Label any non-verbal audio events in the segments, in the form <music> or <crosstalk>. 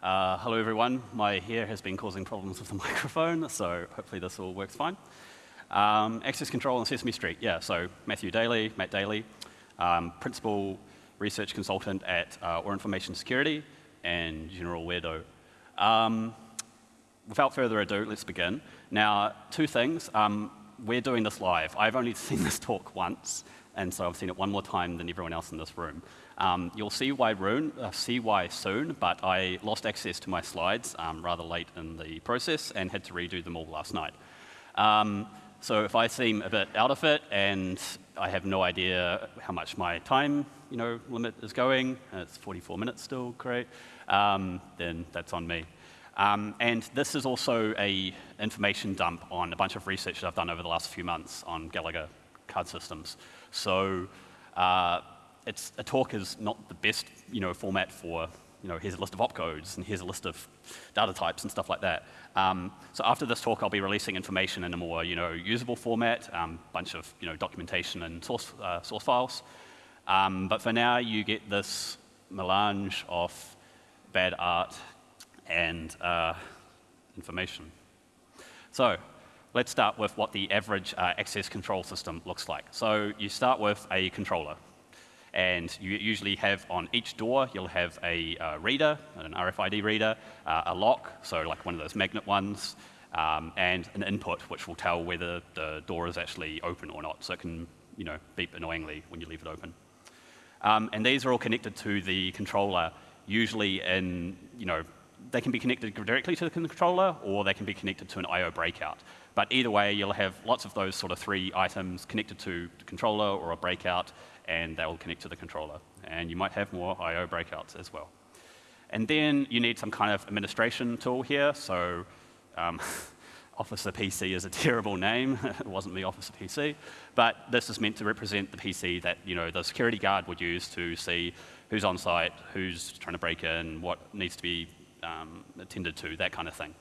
Uh, hello, everyone. My hair has been causing problems with the <laughs> microphone, so hopefully this all works fine. Um, access control on Sesame Street. Yeah, so Matthew Daly, Matt Daly, um, principal research consultant at uh, Or Information Security and general weirdo. Um, without further ado, let's begin. Now, two things. Um, we're doing this live. I've only <laughs> seen this talk once, and so I've seen it one more time than everyone else in this room. Um, you'll see why, uh, see why soon, but I lost access to my slides um, rather late in the process and had to redo them all last night. Um, so if I seem a bit out of it and I have no idea how much my time you know, limit is going, it's 44 minutes still, great, um, then that's on me. Um, and this is also a information dump on a bunch of research that I've done over the last few months on Gallagher card systems. So uh, it's, a talk is not the best you know, format for, you know, here's a list of opcodes and here's a list of data types and stuff like that. Um, so after this talk, I'll be releasing information in a more you know, usable format, a um, bunch of you know, documentation and source, uh, source files. Um, but for now, you get this melange of bad art and uh, information. So let's start with what the average uh, access control system looks like. So you start with a controller. And you usually have on each door, you'll have a uh, reader, an RFID reader, uh, a lock, so like one of those magnet ones, um, and an input, which will tell whether the door is actually open or not. So it can you know, beep annoyingly when you leave it open. Um, and these are all connected to the controller, usually in, you know, they can be connected directly to the controller, or they can be connected to an I.O. breakout. But either way, you'll have lots of those sort of three items connected to the controller or a breakout, and they'll connect to the controller. And you might have more I.O. breakouts as well. And then you need some kind of administration tool here. So um, <laughs> Officer PC is a <laughs> terrible name. <laughs> it wasn't me, Officer PC. But this is meant to represent the PC that you know the security guard would use to see who's on site, who's trying to break in, what needs to be um, attended to, that kind of thing.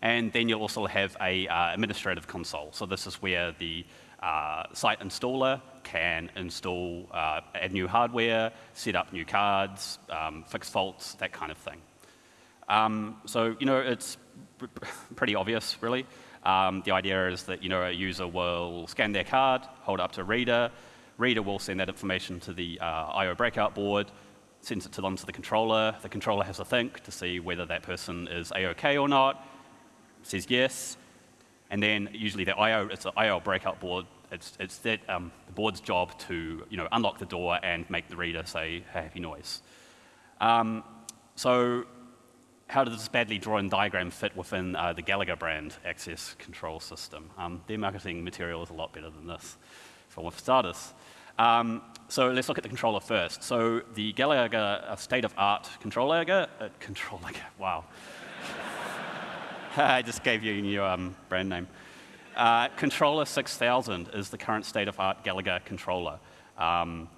And then you'll also have a uh, administrative console. So this is where the uh, site installer can install, uh, add new hardware, set up new cards, um, fix faults, that kind of thing. Um, so, you know, it's pretty obvious, really. Um, the idea is that, you know, a user will scan their card, hold it up to reader, reader will send that information to the uh, I.O. breakout board, sends it to them to the controller. The controller has a think to see whether that person is A-OK or not, says yes, and then usually the I.O. it's an I.O. breakout board. It's, it's that, um, the board's job to you know, unlock the door and make the reader say a happy noise. Um, so how does this badly drawn diagram fit within uh, the Gallagher brand access control system? Um, their marketing material is a lot better than this, for starters. Um, so let's look at the controller first. So the Gallagher uh, state-of-art controller, uh, controller, <laughs> wow. <laughs> I just gave you your um, brand name. Uh, controller 6000 is the current state-of-art Gallagher controller. Um,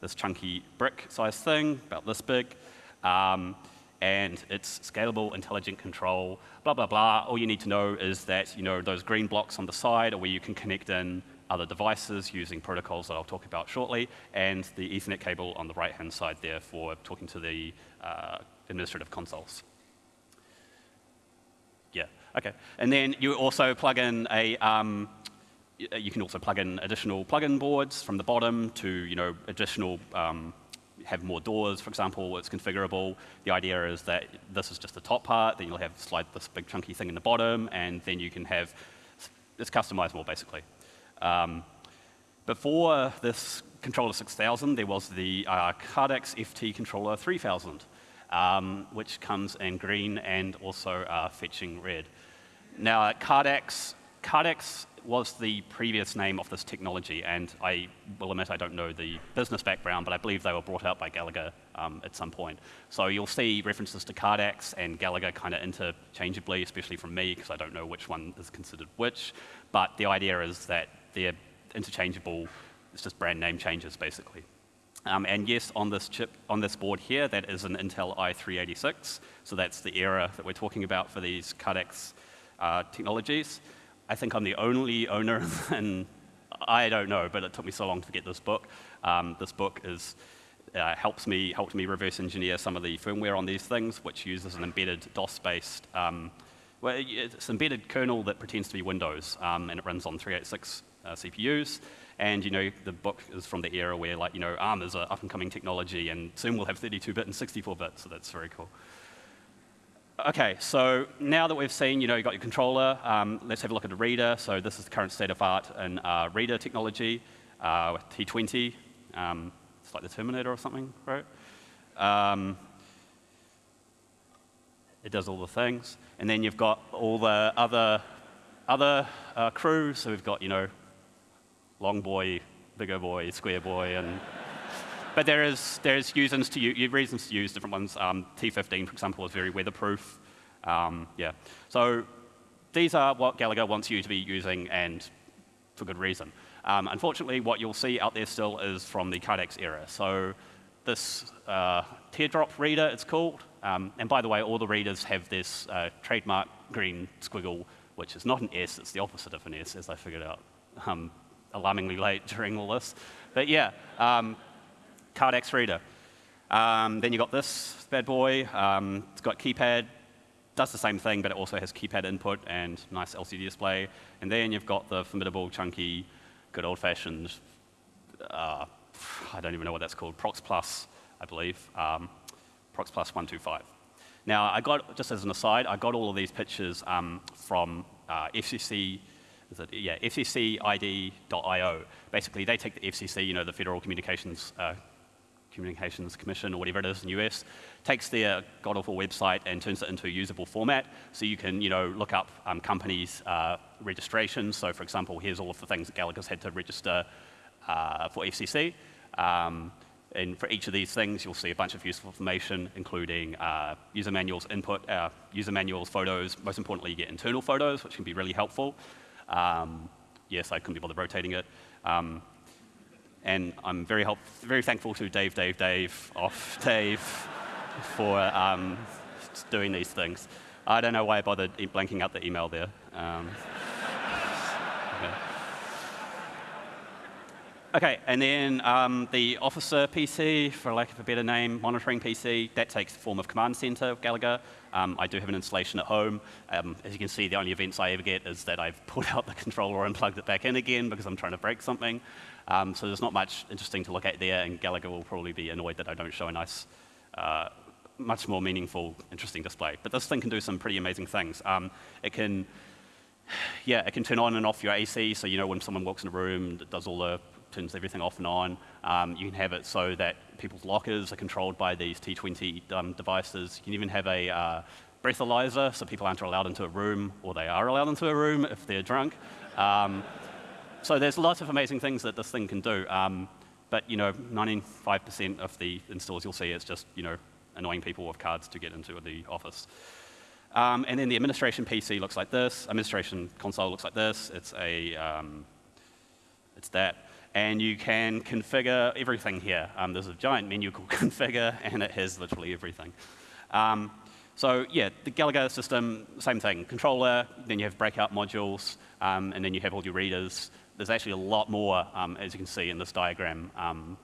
this chunky brick-sized thing, about this big. Um, and it's scalable, intelligent control, blah, blah, blah. All you need to know is that you know, those green blocks on the side are where you can connect in other devices using protocols that I'll talk about shortly, and the Ethernet cable on the right-hand side there for talking to the uh, administrative consoles. Yeah, okay. And then you also plug in a, um, you can also plug in additional plug-in boards from the bottom to, you know, additional, um, have more doors, for example, it's configurable. The idea is that this is just the top part, then you'll have slide this big chunky thing in the bottom, and then you can have, it's customizable basically. Um, before this controller 6000, there was the uh, Cardax FT controller 3000 um, which comes in green and also uh, fetching red. Now, Cardax, Cardax was the previous name of this technology, and I will admit I don't know the business background, but I believe they were brought out by Gallagher um, at some point. So you'll see references to Cardax and Gallagher kind of interchangeably, especially from me, because I don't know which one is considered which. But the idea is that they're interchangeable, it's just brand name changes, basically. Um, and yes, on this chip, on this board here, that is an Intel i386. So that's the era that we're talking about for these Cardax uh, technologies. I think I'm the only owner, <laughs> and I don't know, but it took me so long to get this book. Um, this book is uh, helps me, helped me reverse engineer some of the firmware on these things, which uses an embedded DOS-based, um, well, it's embedded kernel that pretends to be Windows, um, and it runs on 386 uh, CPUs. And you know, the book is from the era where, like, you know, ARM is an up-and-coming technology, and soon we'll have 32-bit and 64-bit, so that's very cool. Okay, so now that we've seen, you know, you got your controller, um, let's have a look at the reader. So this is the current state of art in uh, reader technology uh, with T20. Um, it's like the Terminator or something, right? Um, it does all the things. And then you've got all the other, other uh. So we've got, you know, long boy, bigger boy, square boy, and <laughs> but there is there's reasons to use, reasons to use different ones. Um, T15, for example, is very weatherproof. Um, yeah, so these are what Gallagher wants you to be using, and for good reason. Um, unfortunately, what you'll see out there still is from the Cardex era. So this uh, teardrop reader, it's called. Um, and by the way, all the readers have this uh, trademark green squiggle, which is not an S, it's the opposite of an S, as I figured out um, alarmingly late <laughs> during all this. But yeah, um, Cardex reader. Um, then you got this bad boy. Um, it's got keypad, does the same thing, but it also has keypad input and nice LCD display. And then you've got the formidable, chunky, good old-fashioned, uh, I don't even know what that's called, Prox Plus, I believe, um, Prox Plus 125. Now, I got, just as an aside, I got all of these pictures um, from uh, FCC, is it, yeah, FCCID.io. Basically, they take the FCC, you know, the Federal Communications uh, Communications Commission or whatever it is in the US, takes their god-awful website and turns it into a usable format. So you can, you know, look up um, companies' uh, registrations. So for example, here's all of the things that Gallagher's had to register uh, for FCC. Um, and for each of these things, you'll see a bunch of useful information, including uh, user manuals, input, uh, user manuals, photos. Most importantly, you get internal photos, which can be really helpful. Um, yes, I couldn't be bothered rotating it. Um, and I'm very, help, very thankful to Dave, Dave, Dave, off <laughs> Dave, for um, doing these things. I don't know why I bothered blanking out the email there. Um, okay. Okay. and then um, the Officer PC, for lack of a better name, monitoring PC, that takes the form of Command Center of Gallagher. Um, I do have an installation at home. Um, as you can see, the only events I ever get is that I've <laughs> pulled out the controller and plugged it back in again because I'm trying to break something. Um, so there's not much interesting to look at there, and Gallagher will probably be annoyed that I don't show a nice, uh, much more meaningful, interesting display. But this thing can do some pretty amazing things. Um, it can, <sighs> yeah, it can turn on and off your AC, so you know when someone walks in a room, it does all the, turns everything off and on. Um, you can have it so that people's lockers are controlled by these T20 um, devices. You can even have a uh, breathalyzer, so people aren't allowed into a room, or they are allowed into a room if they're drunk. Um, so there's lots of amazing things that this thing can do. Um, but you know, 95% of the installs you'll see is just you know annoying people with cards to get into the office. Um, and then the administration PC looks like this. Administration console looks like this. It's a um, it's that. And you can configure everything here. Um, there's a giant menu <laughs> called configure, and it has literally everything. Um, so yeah, the Gallagher system, same thing. Controller, then you have breakout modules, um, and then you have all your readers there's actually a lot more, um, as you can see in this diagram, um,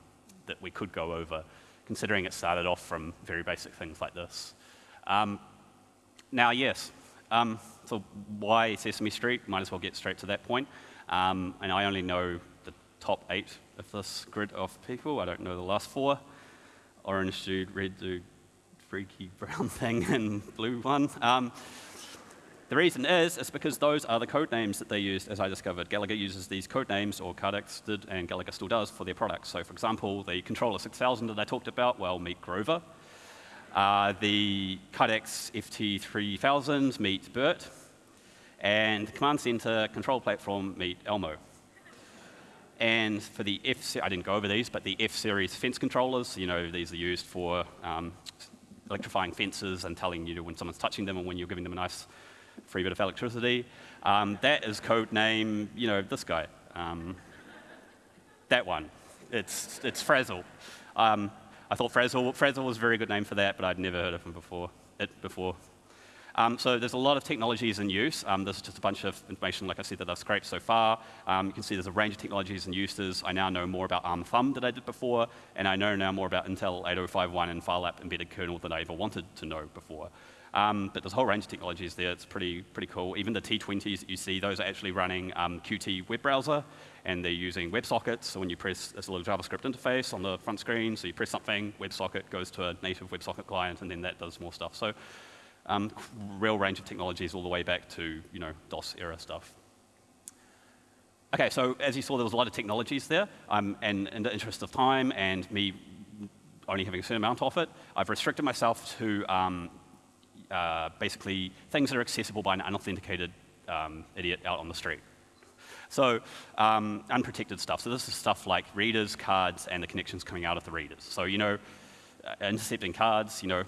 that we could go over, considering it started off from very basic things like this. Um, now, yes, so why Sesame Street? Might as well get straight to that point. And I only know top eight of this grid of people. I don't know the last four. Orange dude, red dude, freaky <laughs> brown thing, and blue one. Um, the reason is, is because those are the code names that they used, as I discovered. Gallagher uses these code names, or Cardex did, and Gallagher still does, for their products. So for example, the controller 6000 that I talked about, well, meet Grover. Uh, the Cardex FT3000 meet BERT. And Command Center control platform meet Elmo. And for the F, I didn't go over these, but the F-series fence controllers, you know, these are used for um, electrifying fences and telling you when someone's touching them and when you're giving them a nice free bit of electricity. Um, that is code name, you know, this guy. Um, that one. It's, it's Frazzle. Um, I thought Frazzle, Frazzle was a very good name for that, but I'd never heard of him before. It before. Um, so there's a lot of technologies in use. Um, this is just a bunch of information, like I said, that I've scraped so far. Um, you can see there's a range of technologies and uses. I now know more about ARM Thumb than I did before, and I know now more about Intel 8051 and FileApp embedded kernel than I ever wanted to know before. Um, but there's a whole range of technologies there. It's pretty, pretty cool. Even the T20s that you see, those are actually running um, Qt web browser, and they're using WebSockets. So when you press, there's a little JavaScript interface on the front screen. So you press something, WebSocket goes to a native WebSocket client, and then that does more stuff. So um, real range of technologies all the way back to you know DOS era stuff. Okay, so as you saw, there was a lot of technologies there, um, and in the interest of time and me only having a certain amount of it, I've restricted myself to um, uh, basically things that are accessible by an unauthenticated um, idiot out on the street. So um, unprotected stuff. So this is stuff like readers, cards, and the connections coming out of the readers. So you know, uh, intercepting cards, you know,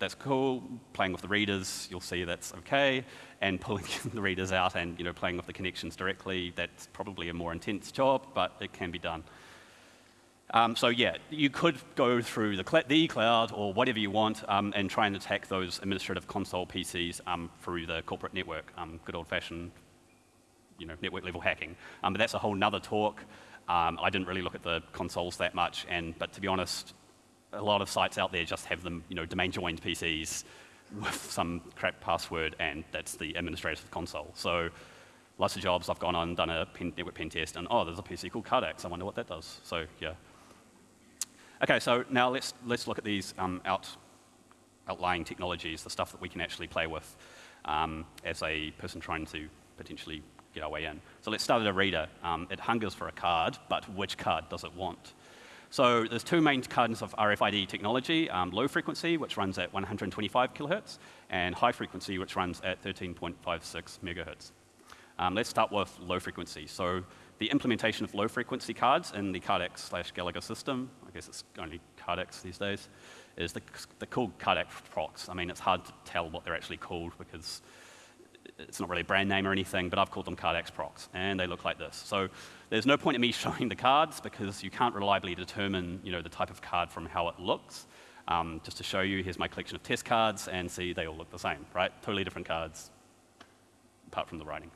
that's cool. Playing with the readers, you'll see that's okay. And pulling <laughs> the readers out and you know, playing with the connections directly, that's probably a more intense job, but it can be done. Um, so yeah, you could go through the, the cloud or whatever you want um, and try and attack those administrative console PCs um, through the corporate network, um, good old-fashioned you know, network level hacking. Um, but that's a whole nother talk. Um, I didn't really look at the consoles that much, and, but to be honest, a lot of sites out there just have them, you know, domain joined PCs with some crap password, and that's the administrative console. So lots of jobs I've gone on, done a pen, network pen test, and oh, there's a PC called Cardax. I wonder what that does. So yeah. Okay, so now let's let's look at these um, out, outlying technologies, the stuff that we can actually play with um, as a person trying to potentially get our way in. So let's start at a reader. Um, it hungers for a card, but which card does it want? So there's two main kinds of RFID technology, um, low frequency, which runs at 125 kilohertz, and high frequency, which runs at 13.56 megahertz. Um, let's start with low frequency. So the implementation of low frequency cards in the Cardax slash Gallagher system, I guess it's only Cardax these days, is the, the called Cardax procs. I mean, it's hard to tell what they're actually called because it's not really a brand name or anything, but I've called them Cardax procs, and they look like this. So there's no point in me <laughs> showing the cards because you can't reliably determine you know, the type of card from how it looks. Um, just to show you, here's my collection of test cards, and see, they all look the same, right? Totally different cards, apart from the writing.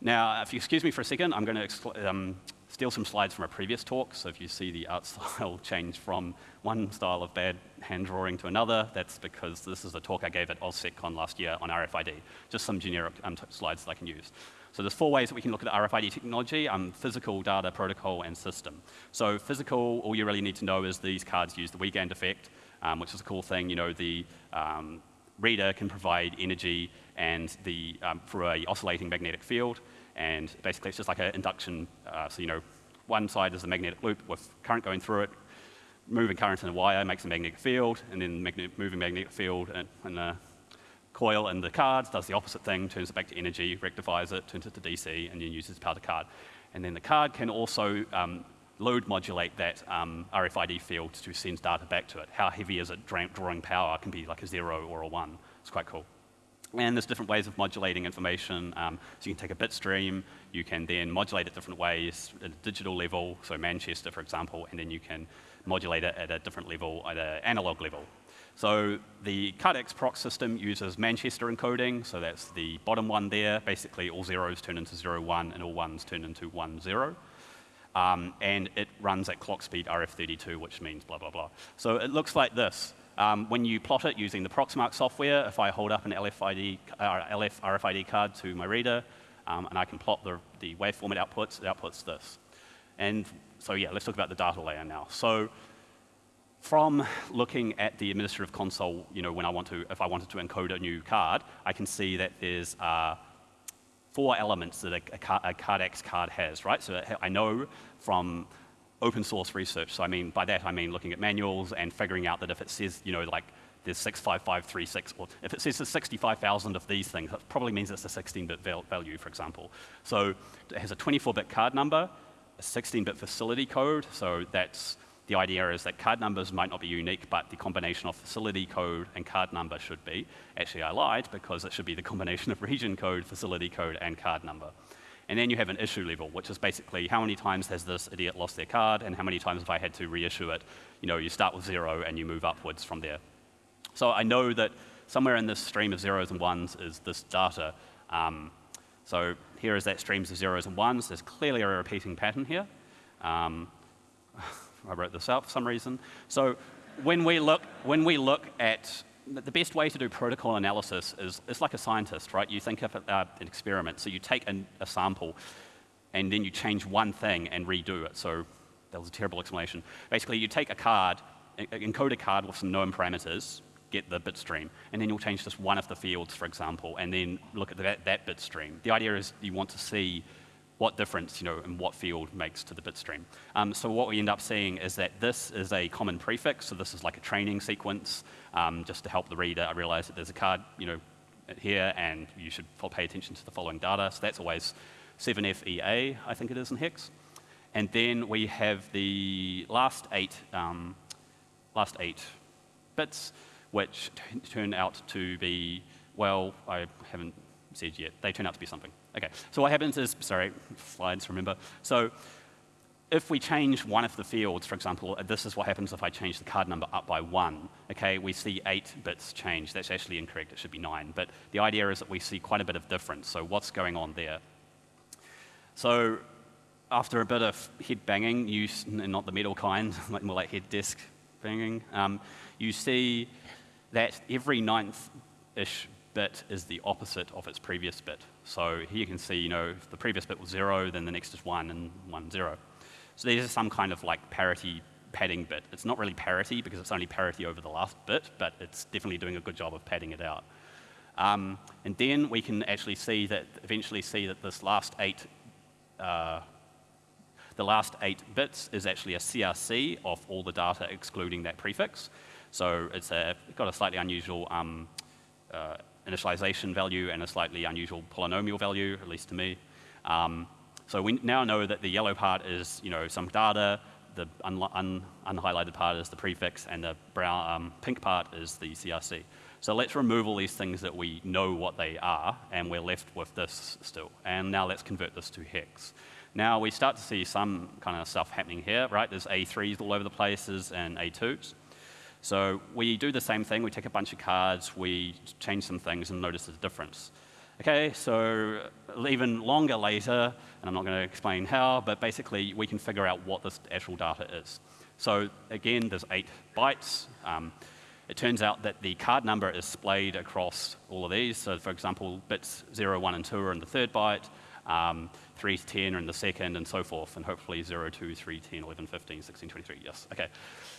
Now, if you excuse me for a second, I'm going to um, steal some slides from a previous talk. So if you see the art <laughs> style change from one style of bad hand drawing to another, that's because this is a talk I gave at OSCECon last year on RFID. Just some generic um, slides that I can use. So there's four ways that we can look at RFID technology, um, physical, data, protocol, and system. So physical, all you really need to know is these cards use the Wiegand effect, um, which is a cool thing. You know, the um, reader can provide energy and the, um, through a oscillating magnetic field, and basically it's just like an induction. Uh, so, you know, one side is a magnetic loop with current going through it, moving current in a wire makes a magnetic field, and then moving magnetic field and, and uh, coil in the cards does the opposite thing, turns it back to energy, rectifies it, turns it to DC, and then uses power to card. And then the card can also um, load modulate that um, RFID field to send data back to it. How heavy is it drawing power? Can be like a zero or a one. It's quite cool. And there's different ways of modulating information. Um, so you can take a bit stream, you can then modulate it different ways at a digital level, so Manchester, for example, and then you can modulate it at a different level, at an analog level. So the Cardax proc system uses Manchester encoding, so that's the bottom one there. Basically, all zeros turn into zero one, and all ones turn into one zero. Um, and it runs at clock speed RF32, which means blah, blah, blah. So it looks like this. Um, when you plot it using the Proxmark software, if I hold up an LFID, uh, LF RFID card to my reader, um, and I can plot the, the waveform it outputs, it outputs this. And so yeah, let's talk about the data layer now. So from looking at the administrative console, you know, when I want to, if I wanted to encode a new card, I can see that there's uh, four elements that a, a, a Cardax card has, right? So I know from open source research, so I mean, by that I mean looking at manuals and figuring out that if it says, you know, like there's 65536, or if it says there's 65,000 of these things, that probably means it's a 16-bit value, for example. So it has a 24-bit card number, a 16-bit facility code, so that's the idea is that card numbers might not be unique, but the combination of facility code and card number should be. Actually, I lied because it should be the combination of region code, facility code, and card number. And then you have an issue level, which is basically how many times has this idiot lost their card and how many times have I had to reissue it. You know, you start with zero and you move upwards from there. So I know that somewhere in this stream of zeros and ones is this data. Um, so here is that streams of zeros and ones. There's clearly a repeating pattern here. Um, <laughs> I wrote this out for some reason. So when we look, when we look at the best way to do protocol analysis is it's like a scientist, right? You think of uh, an experiment. So you take an, a sample and then you change one thing and redo it. So that was a terrible explanation. Basically, you take a card, encode a card with some known parameters, get the bit stream, and then you'll change just one of the fields, for example, and then look at that, that bit stream. The idea is you want to see what difference, you know, in what field makes to the bit stream. Um, so what we end up seeing is that this is a common prefix, so this is like a training sequence, um, just to help the reader I realize that there's a card, you know, here, and you should pay attention to the following data. So that's always 7FEA, I think it is in hex. And then we have the last eight, um, last eight bits, which turn out to be, well, I haven't said yet. They turn out to be something. Okay, so what happens is, sorry, slides, remember. So if we change one of the fields, for example, this is what happens if I change the card number up by one. Okay, we see eight bits change. That's actually incorrect. It should be nine. But the idea is that we see quite a bit of difference. So what's going on there? So after a bit of head banging, you, not the metal kind, <laughs> more like head disk banging, um, you see that every ninth-ish bit is the opposite of its previous bit. So here you can see, you know, if the previous bit was zero, then the next is one and one, zero. So these are some kind of like parity padding bit. It's not really parity because it's only parity over the last bit, but it's definitely doing a good job of padding it out. Um, and then we can actually see that, eventually see that this last eight, uh, the last eight bits is actually a CRC of all the data excluding that prefix. So it's a, got a slightly unusual um, uh, initialization value and a slightly unusual polynomial value, at least to me. Um, so we now know that the yellow part is you know, some data, the un un unhighlighted part is the prefix, and the brown, um, pink part is the CRC. So let's remove all these things that we know what they are, and we're left with this still. And now let's convert this to hex. Now we start to see some kind of stuff happening here, right? There's A3s all over the places and A2s. So we do the same thing. We take a bunch of cards, we change some things, and notice the difference. Okay, so even longer later, and I'm not going to explain how, but basically we can figure out what this actual data is. So again, there's eight bytes. Um, it turns out that the card number is splayed across all of these. So for example, bits 0, 1, and 2 are in the third byte, um, 3 to 10 are in the second, and so forth, and hopefully 0, 2, 3, 10, 11, 15, 16, 23, yes. Okay.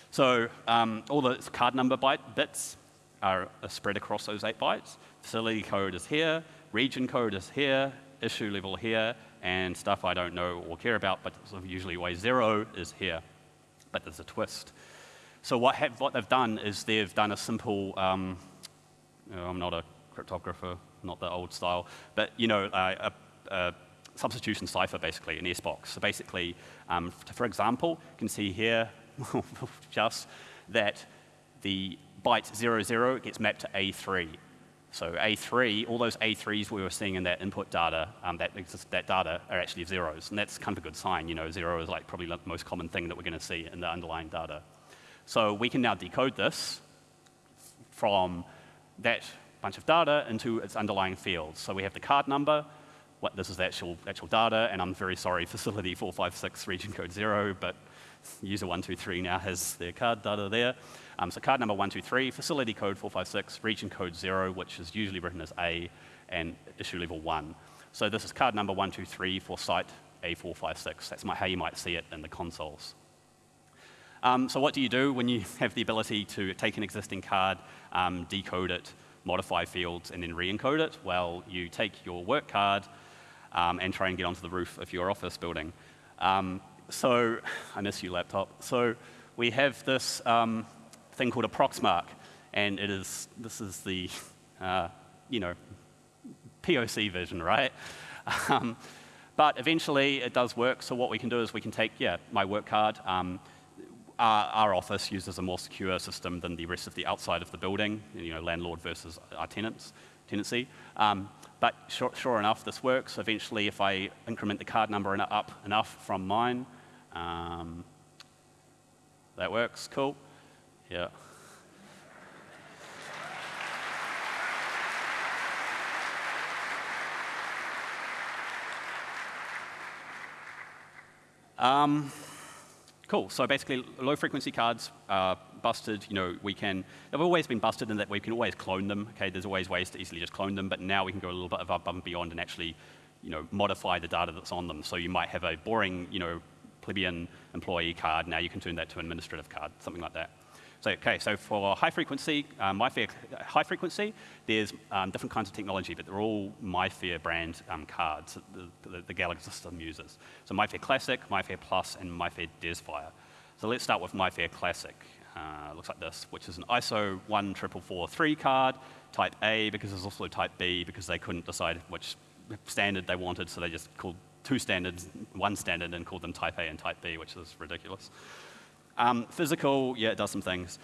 So um, all the card number byte bits are, are spread across those eight bytes. Facility code is here, region code is here, issue level here, and stuff I don't know or care about, but usually way zero is here. But there's a twist. So what, have, what they've done is they've done a simple, um, you know, I'm not a cryptographer, not the old style, but you know, uh, a, a, substitution cipher basically, an S-box. So basically, um, for example, you can see here <laughs> just that the byte 00 gets mapped to A3. So A3, all those A3s we were seeing in that input data, um, that, that data are actually zeros. And that's kind of a good sign. You know, zero is like probably the most common thing that we're going to see in the underlying data. So we can now decode this from that bunch of data into its underlying fields. So we have the card number, what, this is the actual, actual data, and I'm very sorry, <laughs> facility 456 region code 0, but user 123 now has their card data there. Um, so card number 123, facility code 456, region code 0, which is usually written as A, and issue level 1. So this is card number 123 for site A456. That's my, how you might see it in the consoles. Um, so what do you do when you <laughs> have the ability to take an existing card, um, decode it, modify fields, and then re-encode it? Well, you take your work card um, and try and get onto the roof of your office building. So I miss you, laptop. So we have this um, thing called a Proxmark, and it is this is the uh, you know POC version, right? <laughs> Um, but eventually it does work. So what we can do is we can take yeah my work card. Um, our, our, office uses a more secure system than the rest of the outside of the building. You know, landlord versus our tenants tenancy. Um, but sure, sure, enough, this works. Eventually, if I increment the card number up enough from mine, um, that works, cool. Yeah. Um, cool. So basically, low-frequency cards are busted. You know, we can. They've always been busted in that we can always clone them. Okay, there's always ways to easily just clone them, but now we can go a little bit above and beyond and actually, you know, modify the data that's on them. So you might have a boring, you know, plebeian employee card. Now you can turn that to an administrative card, something like that. So, okay, so for high frequency, um, MIFARE high frequency, there's um, different kinds of technology, but they're all MIFARE brand um, cards that the, the, the, Gallagher system uses. So MIFARE Classic, MIFARE Plus, and MIFARE DESFire. So let's start with MIFARE Classic. Uh, looks like this, which is an ISO 14443 card, type A, because there's also type B, because they couldn't decide which standard they wanted, so they just called two standards, one standard, and called them type A and type B, which is ridiculous. Um, physical, yeah, it does some things.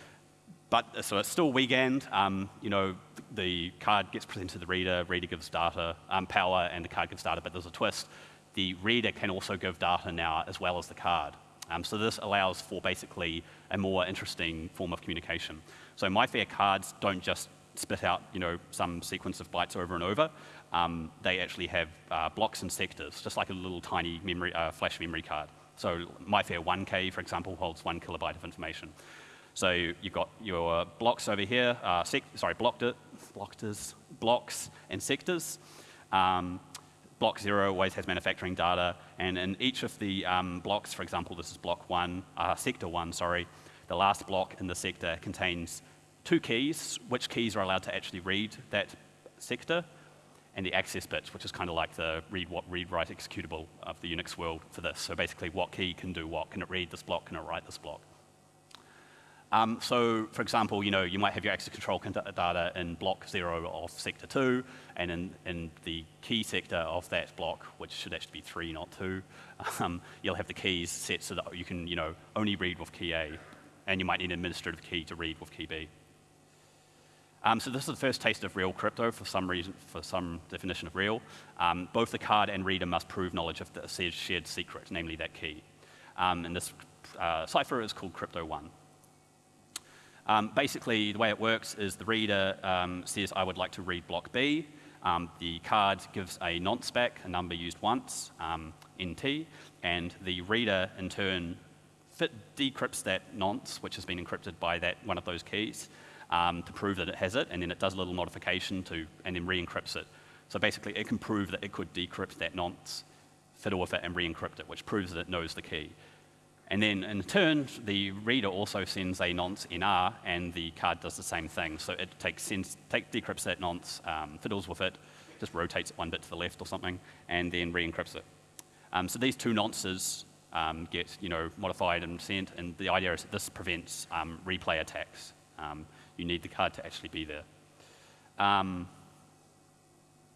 But so it's still weekend. Um, you know, the card gets presented to the reader, reader gives data, um, power, and the card gives data, but there's a twist. The reader can also give data now as well as the card. Um, so this allows for basically a more interesting form of communication. So my fair cards don't just spit out, you know, some sequence of bytes over and over. Um, they actually have uh, blocks and sectors, just like a little tiny memory, uh, flash memory card. So MIFARE 1K, for example, holds one kilobyte of information. So you've got your blocks over here, uh, sorry, blocked it, blocks and sectors. Um, block zero always has manufacturing data, and in each of the um, blocks, for example, this is block one, uh, sector one, sorry, the last block in the sector contains two keys, which keys are allowed to actually read that sector, and the access bits, which is kind of like the read, what, read, write executable of the Unix world for this. So basically, what key can do what? Can it read this block? Can it write this block? Um, so, for example, you know, you might have your access control data in block zero of sector two, and in, in the key sector of that block, which should actually be three, not two, <laughs> um, you'll have the keys set so that you can, you know, only read with key A, and you might need an administrative key to read with key B. Um, so this is the first taste of real crypto for some reason, for some definition of real. Um, both the card and reader must prove knowledge of the shared secret, namely that key. Um, and this uh, cipher is called Crypto 1. Um, basically, the way it works is the reader um, says, I would like to read block B. Um, the card gives a nonce back, a number used once, NT, and the reader, in turn, decrypts that nonce, which has been encrypted by that one of those keys, um, to prove that it has it, and then it does a little modification to, and then re-encrypts it. So basically, it can prove that it could decrypt that nonce, fiddle with it, and re-encrypt it, which proves that it knows the key. And then in turn, the reader also sends a nonce NR, and the card does the same thing. So it takes sends, take, decrypts that nonce, um, fiddles with it, just rotates it one bit to the left or something, and then re-encrypts it. Um, so these two nonces um, get you know, modified and sent, and the idea is that this prevents um, replay attacks. You need the card to actually be there. Um,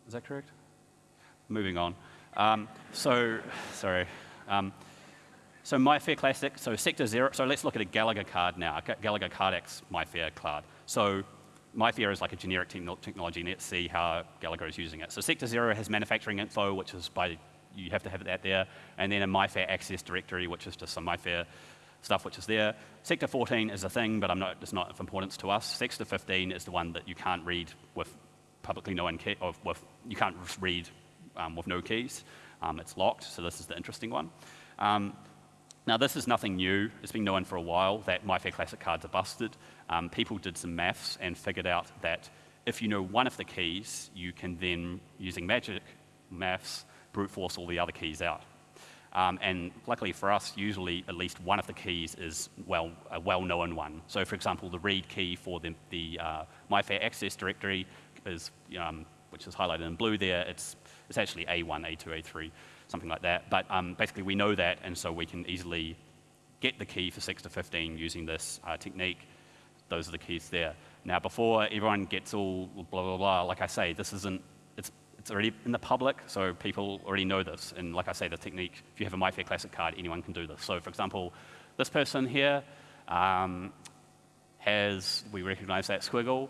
is that correct? Moving on. Um, so, sorry. Um, so MIFARE Classic, so Sector Zero, so let's look at a Gallagher card now, Gallagher CardX MIFARE card. So MIFARE is like a generic technology, and let's see how Gallagher is using it. So Sector Zero has manufacturing info, which is by, you have to have that there, and then a MIFARE access directory, which is just some MIFARE stuff which is there. Sector 14 is a thing, but not, it's not of importance to us. Sector 15 is the one that you can't read with publicly known key, or with, you can't read um, with no keys. Um, it's locked, so this is the interesting one. Um, now, this is nothing new. It's been known for a while that MIFARE Classic cards are busted. Um, people did some maths and figured out that if you know one of the keys, you can then, using magic maths, brute force all the other keys out. Um, and luckily for us, usually at least one of the keys is well, a well-known one. So for example, the read key for the, the uh, MIFARE access directory is, um, which is highlighted in blue there, it's, it's actually A1, A2, A3, something like that. But um, basically we know that, and so we can easily get the key for 6 to 15 using this uh, technique. Those are the keys there. Now before everyone gets all blah, blah, blah, like I say, this isn't it's already in the public, so people already know this. And like I say, the technique, if you have a MyFair Classic card, anyone can do this. So for example, this person here um, has, we recognize that squiggle.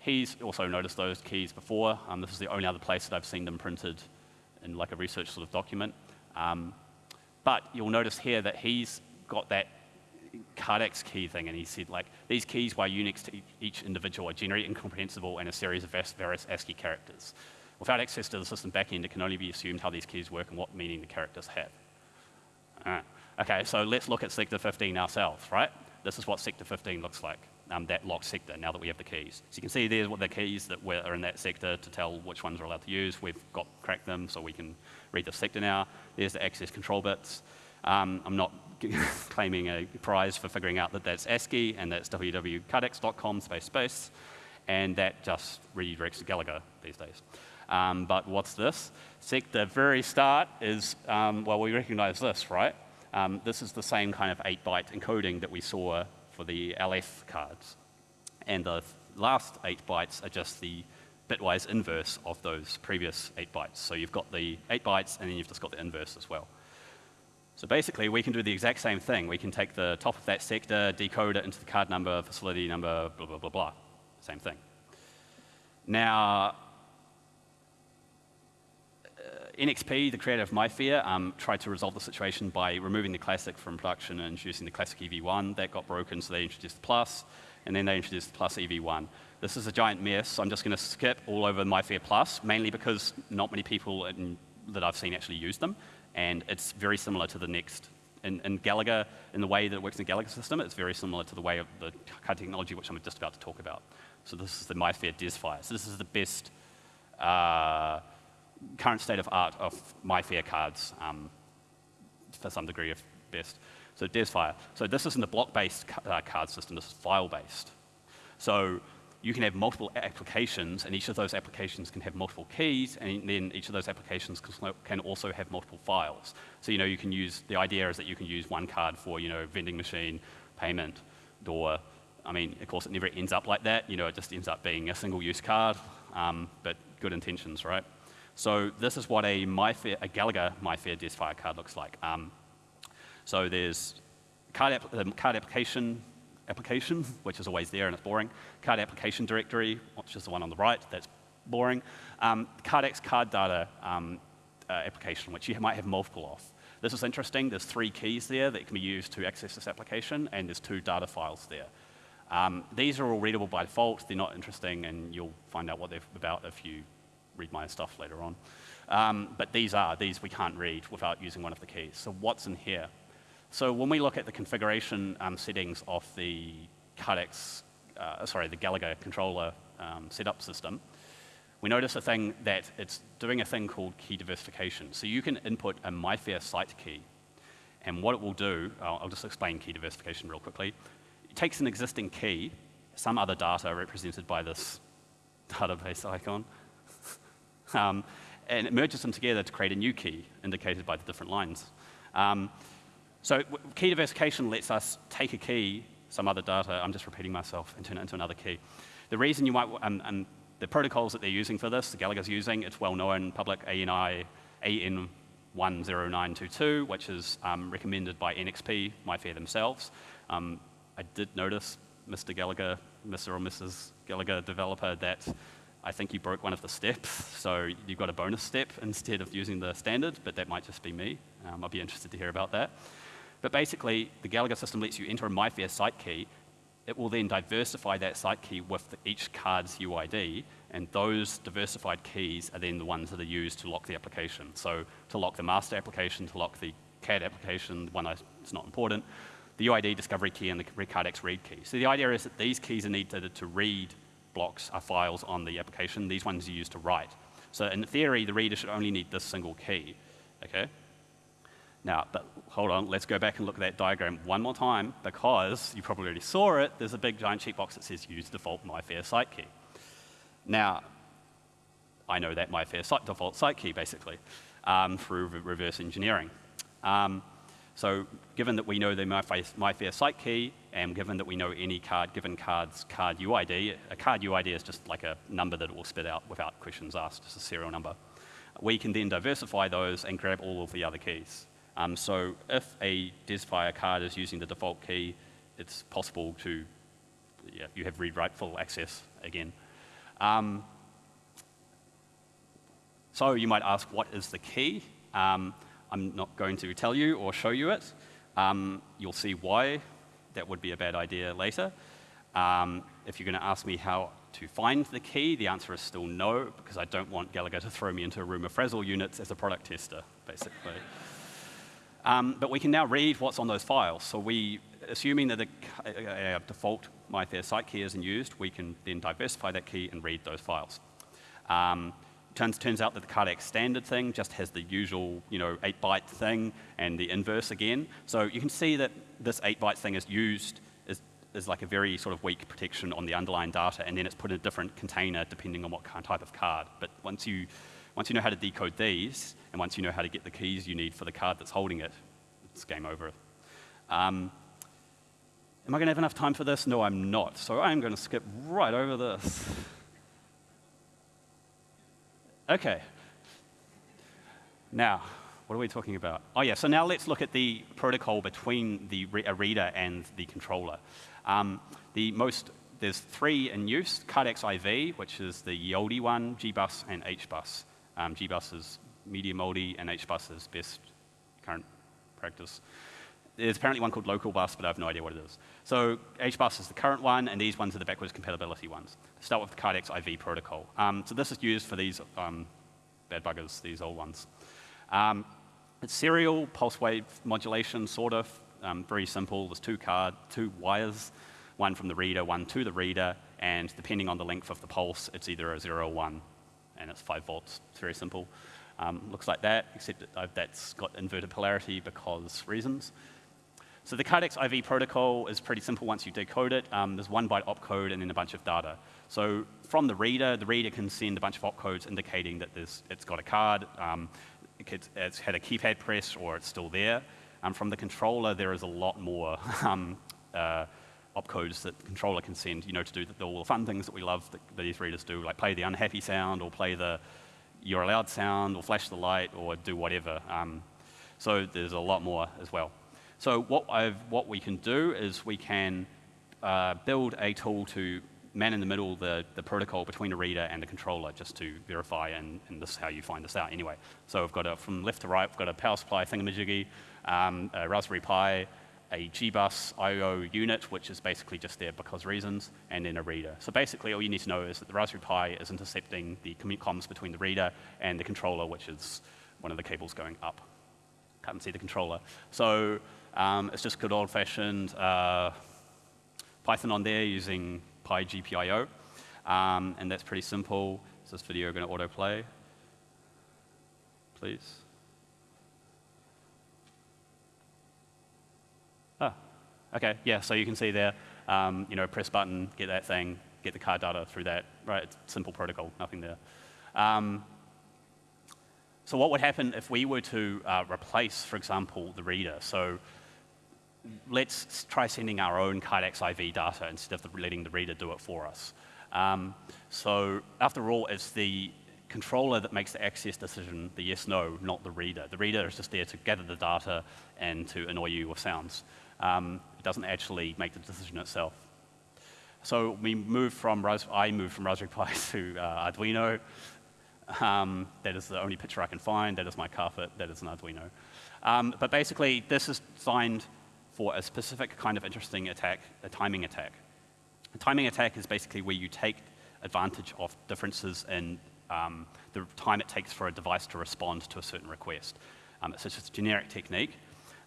He's also noticed those keys before. Um, this is the only other place that I've seen them printed in like a research sort of document. Um, but you'll notice here that he's got that Cardex key thing, and he said like these keys by Unix to each individual are generally incomprehensible and a series of various ASCII characters. Without access to the system backend, it can only be assumed how these keys work and what meaning the characters have. Okay, so let's look at sector 15 ourselves, right? This is what sector 15 looks like, um, that locked sector, now that we have the keys. So you can see there's what the keys that are in that sector to tell which ones are allowed to use. We've got cracked them, so we can read the sector now. There's the access control bits. Um, I'm not <laughs> claiming a prize for figuring out that that's ASCII and that's www.cardex.com space space, and that just redirects to Gallagher these days. Um, but what's this? Sec, the very start is, um, well, we recognize this, right? Um, this is the same kind of 8-byte encoding that we saw for the LF cards. And the last 8 bytes are just the bitwise inverse of those previous 8 bytes. So you've got the 8 bytes, and then you've just got the inverse as well. So basically, we can do the exact same thing. We can take the top of that sector, decode it into the card number, facility number, blah, blah, blah, blah. Same thing. Now, NXP, the creator of MyFair, um, tried to resolve the situation by removing the Classic from production and introducing the Classic EV1. That got broken, so they introduced the Plus, and then they introduced the Plus EV1. This is a giant mess, so I'm just going to skip all over MyFair Plus, mainly because not many people in, that I've seen actually use them, and it's very similar to the next. In, in Galaga, in the way that it works in the Galaga system, it's very similar to the way of the card technology, which I'm just about to talk about. So this is the MyFair DesFire. So this is the best uh, current state of art of MyFair cards um, for some degree of best. So DesFire. So this isn't a block-based uh, card system, this is file-based. So you can have multiple applications, and each of those applications can have multiple keys, and then each of those applications can also have multiple files. So you know, you can use, the idea is that you can use one card for, you know, vending machine, payment, door. I mean, of course, it never ends up like that. You know, it just ends up being a single-use card, um, but good intentions, right? So this is what a, a Galaga MyFair DesFire card looks like. Um, so there's card, app, um, card application, application, <laughs> which is always there and it's boring. Card application directory, which is the one on the right, that's boring. Um, CardX card data um, uh, application, which you might have multiple of. This is interesting. There's three keys there that can be used to access this application, and there's two data files there. Um, these are all readable by default. They're not interesting, and you'll find out what they're about if you read my stuff later on. Um, but these are, these we can't read without using one of the keys. So what's in here? So when we look at the configuration um, settings of the Cardex, uh, sorry, the Gallagher controller um, setup system, we notice a thing that it's doing a thing called key diversification. So you can input a MyFair site key, and what it will do, I'll, I'll just explain key diversification real quickly. It takes an existing key, some other data represented by this <laughs> database icon, um, and it merges them together to create a new key indicated by the different lines. Um, so key diversification lets us take a key, some other data, I'm just repeating myself, and turn it into another key. The reason you might, um, um, the protocols that they're using for this, the Galaga's using, it's well known, public ANI, AN10922, which is um, recommended by NXP, MyFair themselves. Um, I did notice, Mr. Gallagher, Mr. or Mrs. Gallagher developer, that I think you broke one of the steps, so you got a bonus step instead of using the standard, but that might just be me. Um, I'd be interested to hear about that. But basically, the Gallagher system lets you enter a MyFair site key. It will then diversify that site key with the, each card's UID, and those diversified keys are then the ones that are used to lock the application. So to lock the master application, to lock the CAD application, the one that's not important, the UID discovery key and the CardX read key. So the idea is that these keys are needed to read blocks are files on the application. These ones you use to write. So in theory, the reader should only need this single key. Okay? Now, but hold on, let's go back and look at that diagram one more time because you probably already saw it. There's a big giant checkbox that says use default MyFair site key. Now, I know that MyFair site, default site key basically um, through re reverse engineering. Um, so given that we know the MyFair site key, and given that we know any card, given card's card UID, a card UID is just like a number that it will spit out without questions asked, just a serial number. We can then diversify those and grab all of the other keys. Um, so if a DesFire card is using the default key, it's possible to, yeah, you have read-write full access again. Um, so you might ask, what is the key? Um, I'm not going to tell you or show you it. Um, you'll see why that would be a bad idea later. Um, if you're going to ask me how to find the key, the answer is still no, because I don't want Gallagher to throw me into a room of Frazzle units as a product tester, basically. Um, but we can now read what's on those files. So we, assuming that a, a, a default MyFair site key isn't used, we can then diversify that key and read those files. Um, turns, turns out that the CardX standard thing just has the usual, you know, 8-byte thing and the inverse again. So you can see that this 8-byte thing is used as, as like a very sort of weak protection on the underlying data, and then it's put in a different container depending on what kind type of card. But once you, once you know how to decode these, and once you know how to get the keys you need for the card that's holding it, it's game over. Um, am I going to have enough time for this? No, I'm not. So I'm going to skip right over this. Okay. Now, what are we talking about? Oh, yeah, so now let's look at the protocol between the re a reader and the controller. Um, the most, there's three in use, CardX IV, which is the Yoldi one, GBus, and HBus. Um, GBus is medium Yoldi, and HBus is best current practice. There's apparently one called local bus, but I have no idea what it is. So HBus is the current one, and these ones are the backwards compatibility ones. Start with the CardX IV protocol. Um, so this is used for these um, bad buggers, these old ones. Um, it's serial pulse wave modulation, sort of. Um, very simple. There's two card, two wires, one from the reader, one to the reader, and depending on the length of the pulse, it's either a zero or one, and it's five volts. It's very simple. Um, looks like that, except that uh, that's got inverted polarity because reasons. So the CardX IV protocol is pretty simple once you decode it. Um, there's one byte opcode and then a bunch of data. So from the reader, the reader can send a bunch of opcodes indicating that it's got a card, um, it's had a keypad press, or it's still there. Um, from the controller, there is a lot more <laughs> um, uh, opcodes that the controller can send, you know, to do the, all the fun things that we love that these readers do, like play the unhappy sound, or play the you're allowed sound, or flash the light, or do whatever. Um, so there's a lot more as well. So what, I've, what we can do is we can uh, build a tool to man in the middle the, the protocol between the reader and the controller just to verify, and, and this is how you find this out anyway. So we've got a, from left to right, we've got a power supply thingamajiggy, um, a Raspberry Pi, a GBus I.O. unit, which is basically just there because reasons, and then a reader. So basically all you need to know is that the Raspberry Pi is intercepting the comms between the reader and the controller, which is one of the cables going up. Can't see the controller. So um, it's just good old-fashioned uh, Python on there using PyGPIO. Um, and that's pretty simple. Is this video going to autoplay? Please. Oh, OK. Yeah, so you can see there, um, you know, press button, get that thing, get the card data through that. Right, it's simple protocol, nothing there. Um, so what would happen if we were to uh, replace, for example, the reader? So let's try sending our own CardX IV data instead of letting the reader do it for us. Um, so after all, it's the controller that makes the access decision, the yes, no, not the reader. The reader is just there to gather the data and to annoy you with sounds. Um, it doesn't actually make the decision itself. So we move from, I moved from Raspberry Pi <laughs> to uh, Arduino. Um, that is the only picture I can find. That is my carpet. That is an Arduino. Um, but basically, this is designed for a specific kind of interesting attack, a timing attack. A timing attack is basically where you take advantage of differences in um, the time it takes for a device to respond to a certain request. Um, it's just a generic technique.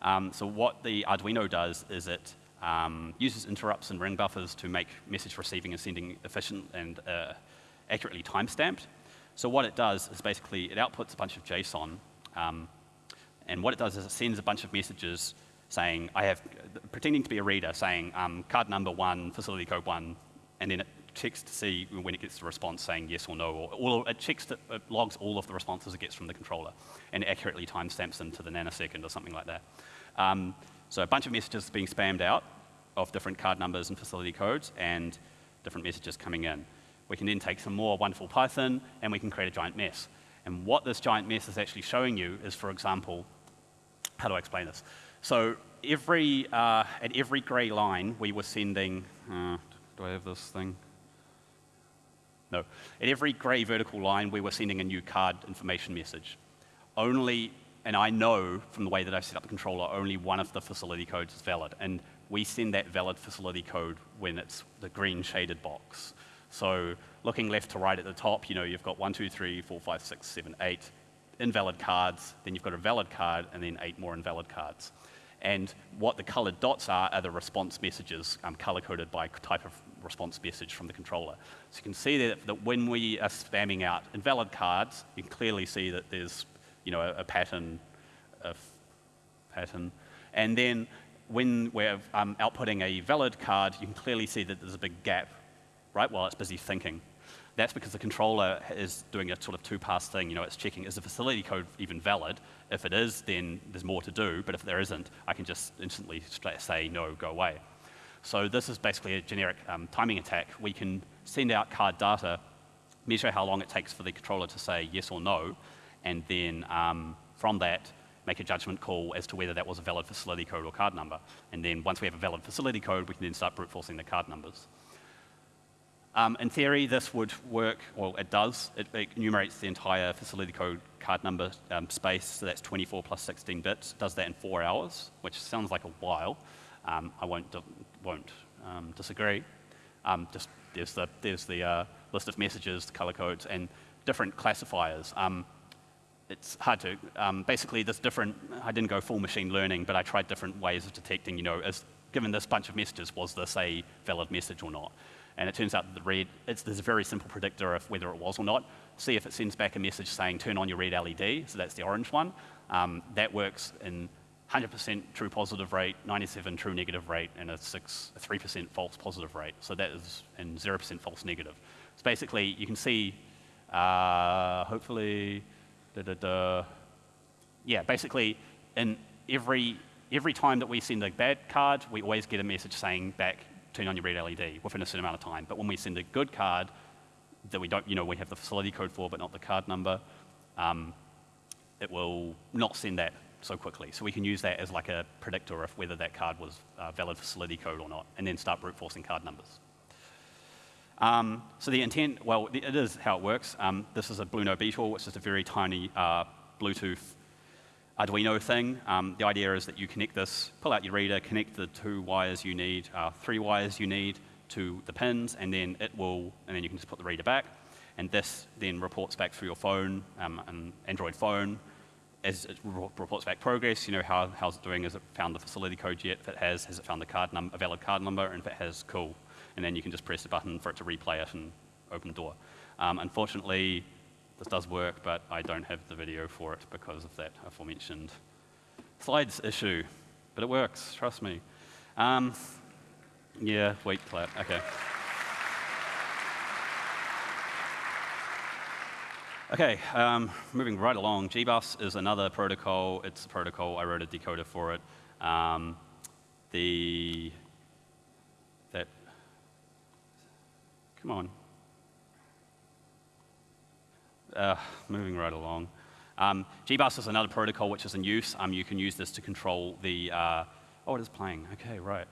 Um, so what the Arduino does is it um, uses interrupts and ring buffers to make message receiving and sending efficient and uh, accurately time-stamped. So what it does is basically it outputs a bunch of JSON, um, and what it does is it sends a bunch of messages saying, I have, pretending to be a reader, saying um, card number one, facility code one, and then it checks to see when it gets the response saying yes or no, or, or it checks that it logs all of the responses it gets from the controller and accurately timestamps them to the nanosecond or something like that. Um, so a bunch of messages being spammed out of different card numbers and facility codes and different messages coming in. We can then take some more wonderful Python and we can create a giant mess. And what this giant mess is actually showing you is, for example, how do I explain this? So every, uh, at every gray line, we were sending, uh, do I have this thing? No. At every gray vertical line, we were sending a new card information message. Only, and I know from the way that I set up the controller, only one of the facility codes is valid. And we send that valid facility code when it's the green shaded box. So looking left to right at the top, you know, you've got one, two, three, four, five, six, seven, eight invalid cards, then you've got a valid card, and then eight more invalid cards. And what the colored dots are are the response messages um, color-coded by type of response message from the controller. So you can see that, that when we are spamming out invalid cards, you can clearly see that there's you know, a, a pattern, a pattern. And then when we're um, outputting a valid card, you can clearly see that there's a big gap, right, while it's busy thinking. That's because the controller is doing a sort of two-pass thing. You know, it's checking, is the facility code even valid? If it is, then there's more to do. But if there isn't, I can just instantly say, no, go away. So this is basically a generic um, timing attack. We can send out card data, measure how long it takes for the controller to say yes or no, and then um, from that, make a judgment call as to whether that was a valid facility code or card number. And then once we have a valid facility code, we can then start brute forcing the card numbers. Um, in theory, this would work, well, it does. It, it enumerates the entire facility code card number um, space, so that's 24 plus 16 bits. It Does that in four hours, which sounds like a while. Um, I won't, won't um, disagree. Um, just there's the, there's the uh, list of messages, the color codes, and different classifiers. Um, it's hard to, basically there's different, I didn't go full machine learning, but I tried different ways of detecting, you know, as given this bunch of messages, was this a valid message or not? And it turns out that the read, it's, there's a very simple predictor of whether it was or not. See if it sends back a message saying turn on your read LED, so that's the orange one. Um, that works in 100% true positive rate, 97 true negative rate, and a 3% false positive rate. So that is in 0% false negative. So basically, you can see, uh, hopefully, da, da, da. yeah, basically, in every, every time that we send a bad card, we always get a message saying back, turn on your read LED within a certain amount of time. But when we send a good card that we don't, you know, we have the facility code for, but not the card number, um, it will not send that so quickly. So we can use that as like a predictor of whether that card was a valid facility code or not, and then start brute forcing card numbers. Um, so the intent, well, it is how it works. Um, this is a Blueno Beetle, which is a very tiny uh, Bluetooth Arduino thing. Um, the idea is that you connect this, pull out your reader, connect the two wires you need, uh, three wires you need to the pins, and then it will, and then you can just put the reader back. And this then reports back through your phone, um, an Android phone, as it reports back progress, you know, how, how's it doing? Has it found the facility code yet? If it has, has it found the card number, a valid card number? And if it has, cool. And then you can just press the button for it to replay it and open the door. Um, unfortunately, this does work, but I don't have the video for it because of that aforementioned slides issue. But it works, trust me. Um, yeah, wait, clap, okay. Okay, um, moving right along, GBus is another protocol. It's a protocol, I wrote a decoder for it. Um, the, that, come on, uh, moving right along. Um, GBus is another protocol which is in use. Um, you can use this to control the, uh, oh, it is playing. Okay, right.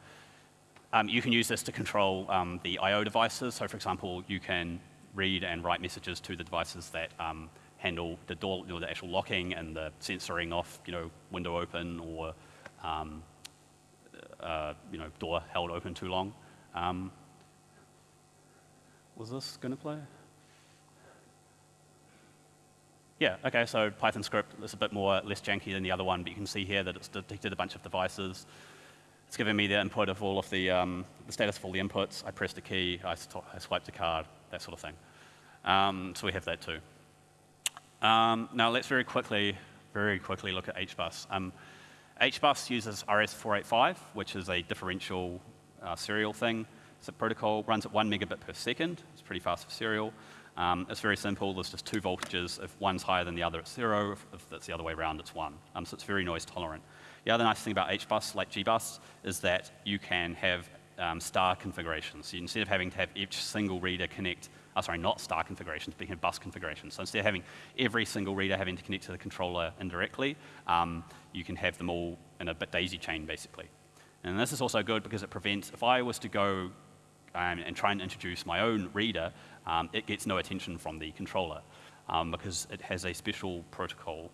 Um, you can use this to control um, the I.O. devices. So for example, you can read and write messages to the devices that um, handle the door, you know, the actual locking and the censoring off, you know, window open or, um, uh, you know, door held open too long. was this going to play? Yeah, okay, so Python script is a bit more less janky than the other one, but you can see here that it's detected a bunch of devices. It's given me the input of all of the, um, the status of all the inputs. I pressed a key, I, I swiped a card, that sort of thing. Um, so we have that too. Um, now let's very quickly, very quickly look at HBus. Um, HBus uses RS485, which is a differential uh, serial thing. It's a protocol, runs at one megabit per second. It's pretty fast for serial. Um, it's very simple. There's just two voltages. If one's higher than the other, it's zero. If, it's the other way around, it's one. Um, so it's very noise tolerant. The other nice thing about HBus, like GBus, is that you can have um, star configurations. So instead of having to have each single reader connect, oh, sorry, not star configurations, but you can have bus configurations. So instead of having every single reader having to connect to the controller indirectly, um, you can have them all in a bit daisy chain, basically. And this is also good because it prevents, if I was to go um, and try and introduce my own reader, um, it gets no attention from the controller um, because it has a special protocol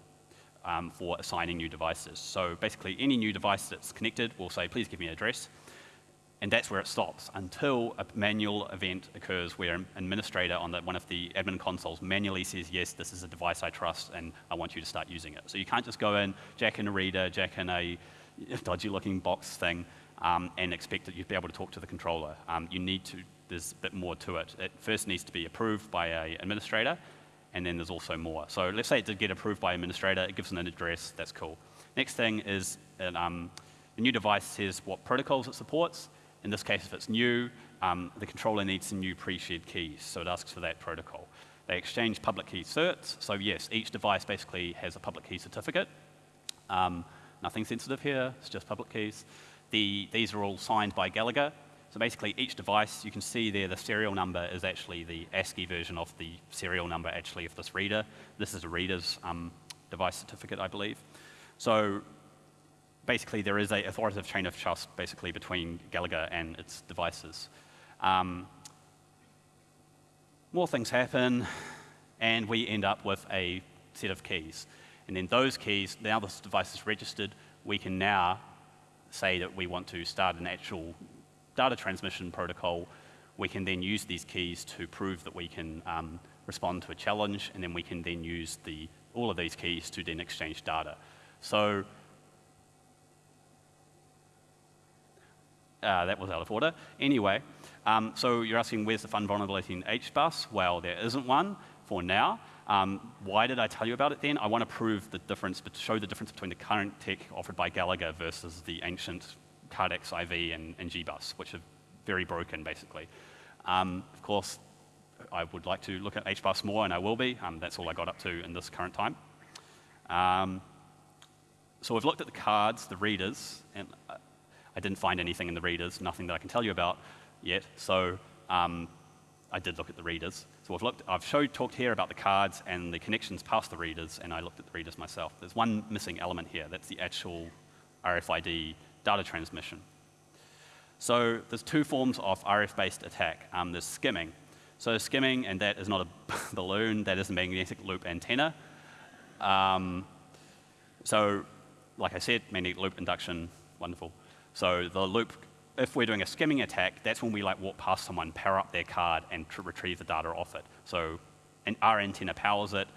um, for assigning new devices. So basically, any new device that's connected will say, please give me an address. And that's where it stops until a manual event occurs where an administrator on the, one of the admin consoles manually says, yes, this is a device I trust and I want you to start using it. So you can't just go in, jack in a reader, jack in a <laughs> dodgy looking box thing um, and expect that you'd be able to talk to the controller. Um, you need to, there's a bit more to it. It first needs to be approved by an administrator and then there's also more. So let's say it did get approved by an administrator, it gives them an address, that's cool. Next thing is an, um, the new device says what protocols it supports, in this case, if it's new, um, the controller needs some new pre-shared keys, so it asks for that protocol. They exchange public key certs, so yes, each device basically has a public key certificate. Um, nothing sensitive here, it's just public keys. The, these are all signed by Gallagher, so basically each device, you can see there the serial number is actually the ASCII version of the serial number actually of this reader. This is a reader's um, device certificate, I believe. So basically there is a authoritative chain of trust basically between Gallagher and its devices. Um, more things happen, and we end up with a set of keys. And then those keys, now this device is registered, we can now say that we want to start an actual data transmission protocol. We can then use these keys to prove that we can um, respond to a challenge, and then we can then use the, all of these keys to then exchange data. So Uh, that was out of order. Anyway, um, so you're asking where's the fun vulnerability in HBus? Well, there isn't one for now. Um, why did I tell you about it then? I want to prove the difference, but show the difference between the current tech offered by Gallagher versus the ancient Cardex IV and, and GBus, which are very broken, basically. Um, of course, I would like to look at HBus more, and I will be. Um, that's all I got up to in this current time. Um, so we've looked at the cards, the readers, and uh, I didn't find anything in the readers, nothing that I can tell you about yet. So um, I did look at the readers. So I've, looked, I've showed, talked here about the cards and the connections past the readers, and I looked at the readers myself. There's one missing element here. That's the actual RFID data transmission. So there's two forms of RF-based attack. Um, there's skimming. So skimming, and that is not a <laughs> balloon, that is a magnetic loop antenna. Um, so like I said, magnetic loop induction, wonderful. So the loop, if we're doing a skimming attack, that's when we like walk past someone, power up their card, and retrieve the data off it. So and our antenna powers it,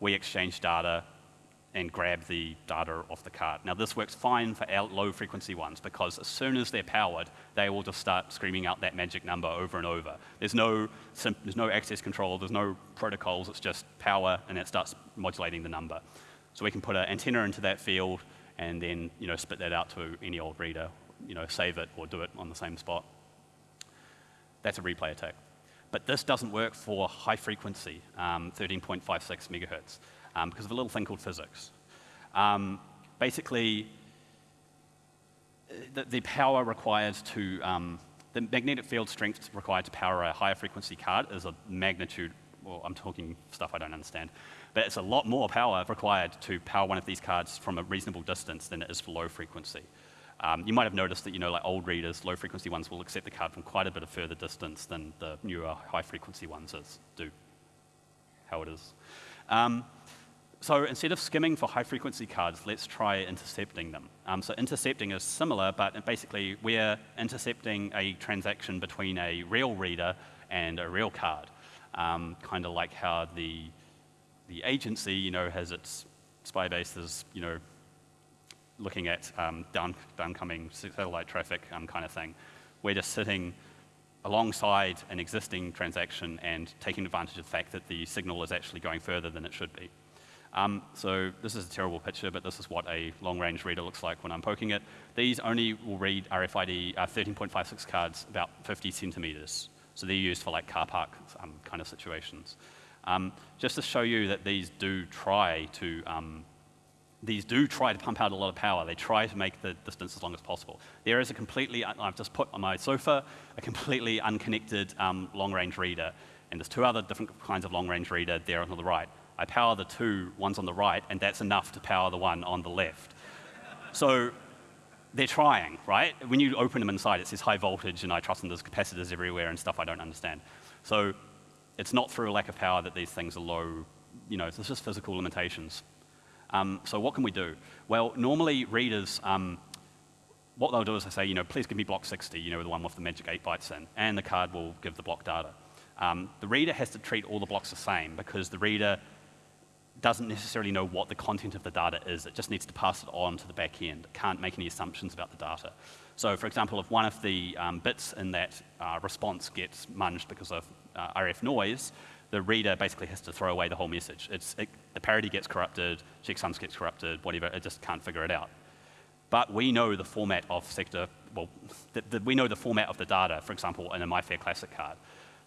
we exchange data, and grab the data off the card. Now this works fine for our low frequency ones because as soon as they're powered, they will just start screaming out that magic number over and over. There's no, there's no access control, there's no protocols, it's just power and it starts modulating the number. So we can put an antenna into that field and then you know, spit that out to any old reader you know, save it or do it on the same spot. That's a replay attack. But this doesn't work for high frequency, um, 13.56 megahertz, um, because of a little thing called physics. Um, basically, the, the, power required to, um, the magnetic field strength required to power a higher frequency card is a magnitude, well, I'm talking stuff I don't understand, but it's a lot more power required to power one of these cards from a reasonable distance than it is for low frequency. Um, you might have noticed that you know, like old readers, low frequency ones will accept the card from quite a bit of further distance than the newer high frequency ones do. How it is. Um, so instead of skimming for high frequency cards, let's try intercepting them. Um, so intercepting is similar, but basically we're intercepting a transaction between a real reader and a real card. Um, kind of like how the, the agency, you know, has its spy bases, you know, looking at um, down, downcoming satellite traffic um, kind of thing. We're just sitting alongside an existing transaction and taking advantage of the fact that the signal is actually going further than it should be. Um, so this is a terrible picture, but this is what a long-range reader looks like when I'm poking it. These only will read RFID uh, 13.56 cards about 50 centimeters. So they're used for like car park um, kind of situations. Um, just to show you that these do try to um, these do try to pump out a lot of power. They try to make the distance as long as possible. There is a completely, I've just put on my sofa, a completely unconnected um, long-range reader, and there's two other different kinds of long-range reader there on the right. I power the two ones on the right, and that's enough to power the one on the left. So they're trying, right? When you open them inside, it says high voltage, and I trust them there's capacitors everywhere and stuff I don't understand. So it's not through a lack of power that these things are low, you know, it's just physical limitations. Um, so what can we do? Well, normally readers, um, what they'll do is they say, you know, please give me block 60, you know, the one with the magic 8 bytes in, and the card will give the block data. Um, the reader has to treat all the blocks the same because the reader doesn't necessarily know what the content of the data is. It just needs to pass it on to the back end. It can't make any assumptions about the data. So for example, if one of the um, bits in that uh, response gets munged because of uh, RF noise, the reader basically has to throw away the whole message. It, the parity gets corrupted, checksums gets corrupted, whatever, it just can't figure it out. But we know the format of sector, well, the, the, we know the format of the data, for example, in a MyFair Classic card.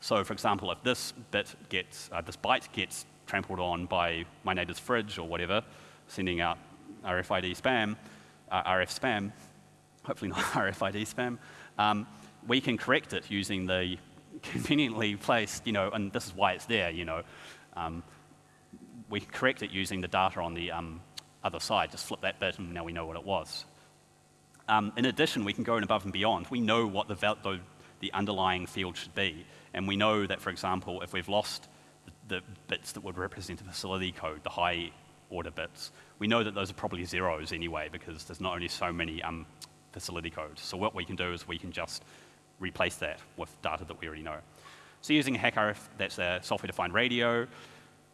So for example, if this bit gets, uh, this byte gets trampled on by my neighbor's fridge or whatever, sending out RFID spam, uh, RF spam, hopefully not <laughs> RFID spam, um, we can correct it using the <laughs> conveniently placed, you know, and this is why it's there, you know. Um, we correct it using the data on the um, other side, just flip that bit and now we know what it was. Um, in addition, we can go in above and beyond. We know what the, the, the underlying field should be. And we know that, for example, if we've lost the, bits that would represent a facility code, the high order bits, we know that those are probably zeros anyway because there's not only so many um, facility codes. So what we can do is we can just replace that with data that we already know. So using HackRF, that's a software-defined radio,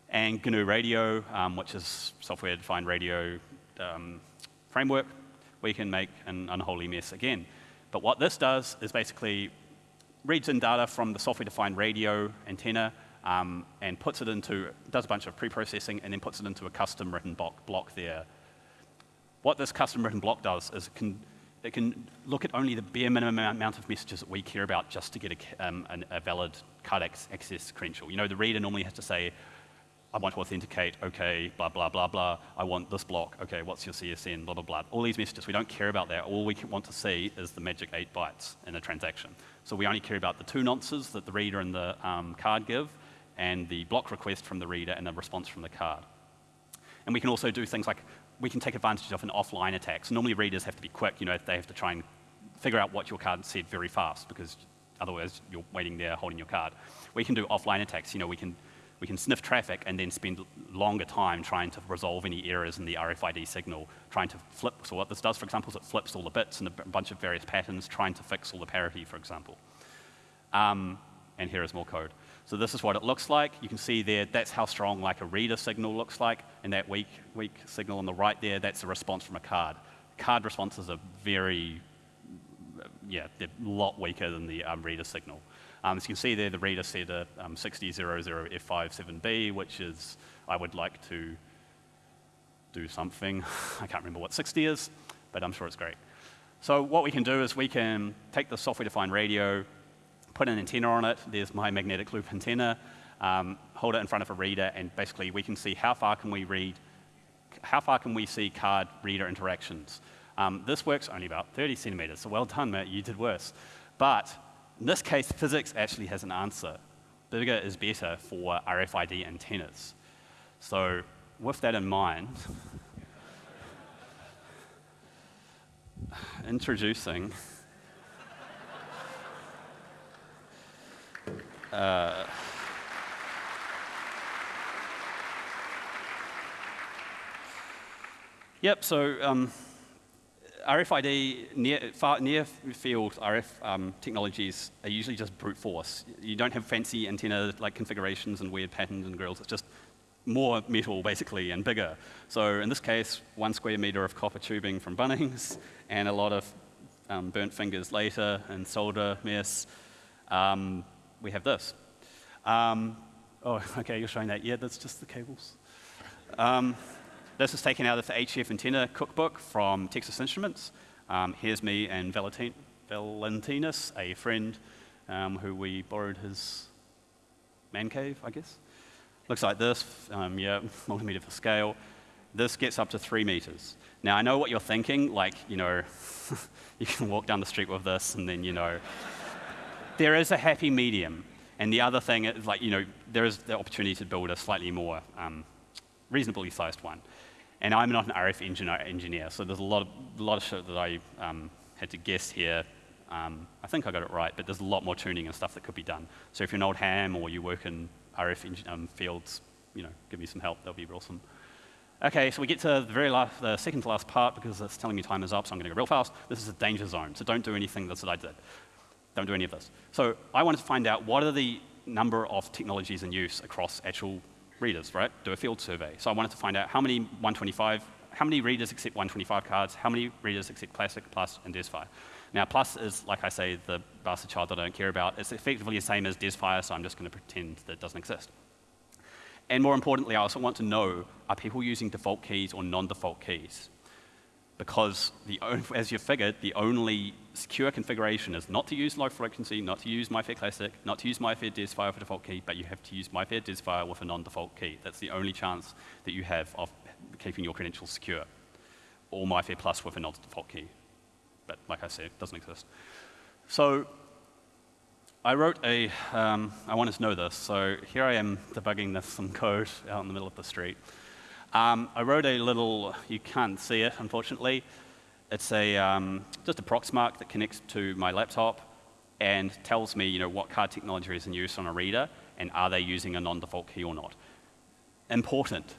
and GNU Radio, um, which is software-defined radio um, framework, we can make an unholy mess again. But what this does is basically reads in data from the software-defined radio antenna um, and puts it into, does a bunch of pre-processing and then puts it into a custom written block, block there. What this custom written block does is it can that can look at only the bare minimum amount of messages that we care about just to get a, um, a valid card access credential. You know, the reader normally has to say, I want to authenticate, okay, blah, blah, blah, blah. I want this block, okay, what's your CSN, blah, blah, blah. All these messages, we don't care about that. All we want to see is the magic eight bytes in a transaction. So we only care about the two nonces that the reader and the um, card give, and the block request from the reader and the response from the card. And we can also do things like we can take advantage of an offline attack. So normally readers have to be quick, you know, they have to try and figure out what your card said very fast because otherwise you're waiting there holding your card. We can do offline attacks, you know, we can, we can sniff traffic and then spend longer time trying to resolve any errors in the RFID signal, trying to flip, so what this does, for example, is it flips all the bits and a bunch of various patterns, trying to fix all the parity, for example. Um, and here is more code. So this is what it looks like. You can see there, that's how strong like a reader signal looks like. And that weak, weak signal on the right there, that's a response from a card. Card responses are very, yeah, they're a lot weaker than the um, reader signal. Um, as you can see there, the reader said a um, 6000F57B, which is, I would like to do something. <laughs> I can't remember what 60 is, but I'm sure it's great. So what we can do is we can take the software-defined radio, put an antenna on it. There's my magnetic loop antenna. Um, hold it in front of a reader, and basically we can see how far can we read, how far can we see card reader interactions. Um, this works only about 30 centimeters, so well done, Matt, you did worse. But in this case, physics actually has an answer. Bigger is better for RFID antennas. So with that in mind, <laughs> introducing Uh, yep, so um, RFID, near, far, near field RF um, technologies are usually just brute force. You don't have fancy antenna like configurations and weird patterns and grills. It's just more metal, basically, and bigger. So in this case, one square meter of copper tubing from Bunnings and a lot of um, burnt fingers later and solder mess. Um, we have this. Um, oh, <laughs> okay, you're showing that. Yeah, that's just the cables. Um, this is taken out of the HF antenna cookbook from Texas Instruments. Um, here's me and Valentin Valentinus, a friend um, who we borrowed his man cave, I guess. Looks like this, um, yeah, <laughs> multimeter for scale. This gets up to three meters. Now, I know what you're thinking, like, you know, <laughs> you can walk down the street with this and then, you know, there is a happy medium. And the other thing is, like, you know, there is the opportunity to build a slightly more um, reasonably sized one. And I'm not an RF engineer, engineer so there's a lot of, a lot of shit that I um, had to guess here. Um, I think I got it right, but there's a lot more tuning and stuff that could be done. So if you're an old ham or you work in RF um, fields, you know, give me some help, that'll be awesome. Okay, so we get to the very last, the second to last part because it's telling me time is up, so I'm going to go real fast. This is a danger zone, so don't do anything that I did. Don't do any of this. So I wanted to find out what are the number of technologies in use across actual readers, right? Do a field survey. So I wanted to find out how many 125, how many readers accept 125 cards, how many readers accept Classic, Plus, and DesFire. Now, Plus is, like I say, the bastard child that I don't care about. It's effectively the same as DesFire, so I'm just going to pretend that it doesn't exist. And more importantly, I also want to know, are people using default keys or non-default keys? Because, the, as you figured, the only secure configuration is not to use low frequency, not to use MyFair Classic, not to use MIFARE DesFire for default key, but you have to use MyFair DesFire with a non-default key. That's the only chance that you have of keeping your credentials secure. Or MyFair Plus with a non-default key. But like I said, it doesn't exist. So I wrote a, um, I wanted to know this, so here I am debugging this some code out in the middle of the street. Um, I wrote a little, you can't see it, unfortunately. It's a, um, just a Proxmark that connects to my laptop and tells me you know, what card technology is in use on a reader and are they using a non-default key or not. Important.